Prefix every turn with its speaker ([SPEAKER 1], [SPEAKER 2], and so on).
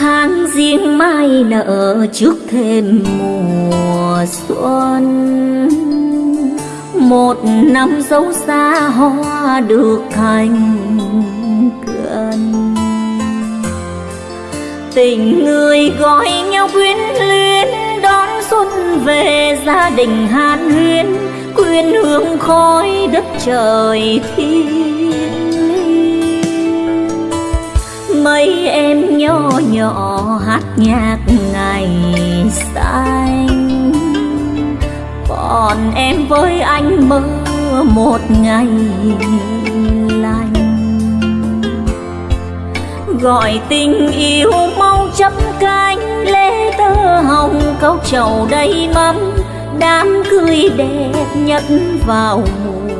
[SPEAKER 1] tháng riêng mai nở trước thêm mùa xuân. Một năm dấu xa hoa được thành gần. Tình người gọi nhau quyến luyến, đón xuân về gia đình hàn huyên quyên hương khói đất trời thiên mấy em nhỏ nhỏ hát nhạc ngày xanh. Còn em với anh mơ một ngày lành. Gọi tình yêu mau chấm cánh lễ tơ hồng câu trầu đầy mắm, đám cưới đẹp nhất vào mùa